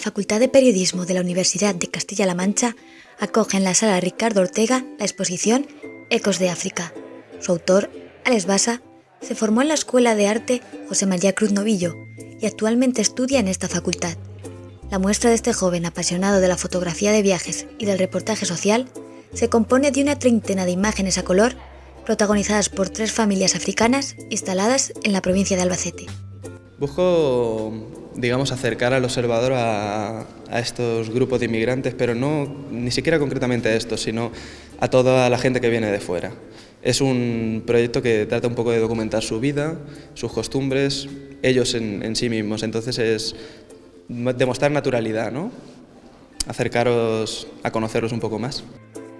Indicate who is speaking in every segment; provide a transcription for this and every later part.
Speaker 1: Facultad de Periodismo de la Universidad de Castilla-La Mancha acoge en la sala Ricardo Ortega la exposición Ecos de África. Su autor, Alex Basa, se formó en la Escuela de Arte José María Cruz Novillo y actualmente estudia en esta facultad. La muestra de este joven apasionado de la fotografía de viajes y del reportaje social se compone de una treintena de imágenes a color protagonizadas por tres familias africanas instaladas en la provincia de Albacete.
Speaker 2: Busco, digamos, acercar al observador a, estos grupos de inmigrantes, pero no ni siquiera concretamente a estos, sino a toda la gente que viene de fuera. Es un proyecto que trata un poco de documentar su vida, sus costumbres, ellos en, sí mismos. Entonces es demostrar naturalidad, ¿no? Acercaros a conocerlos un poco más.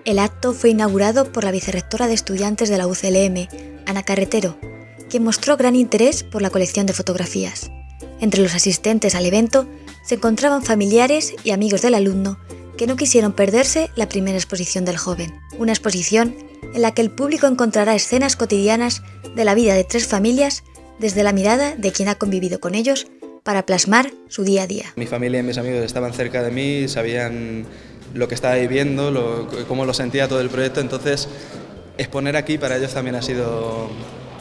Speaker 1: El acto fue inaugurado por la vicerrectora de estudiantes de la UCLM, Ana Carretero, que mostró gran interés por la colección de fotografías. Entre los asistentes al evento se encontraban familiares y amigos del alumno que no quisieron perderse la primera exposición del joven, una exposición en la que el público encontrará escenas cotidianas de la vida de tres familias desde la mirada de quien ha convivido con ellos para plasmar su día a día.
Speaker 2: Mi familia y mis amigos estaban cerca de mí, sabían lo que estaba viviendo, cómo lo sentía todo el proyecto, entonces exponer aquí para ellos también ha sido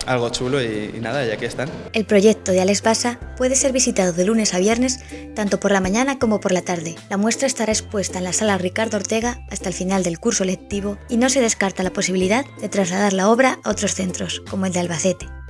Speaker 2: algo chulo y, nada, y aquí están.
Speaker 1: El proyecto de Alex Basa puede ser visitado de lunes a viernes, tanto por la mañana como por la tarde. La muestra estará expuesta en la sala Ricardo Ortega hasta el final del curso lectivo y no se descarta la posibilidad de trasladar la obra a otros centros, como el de Albacete.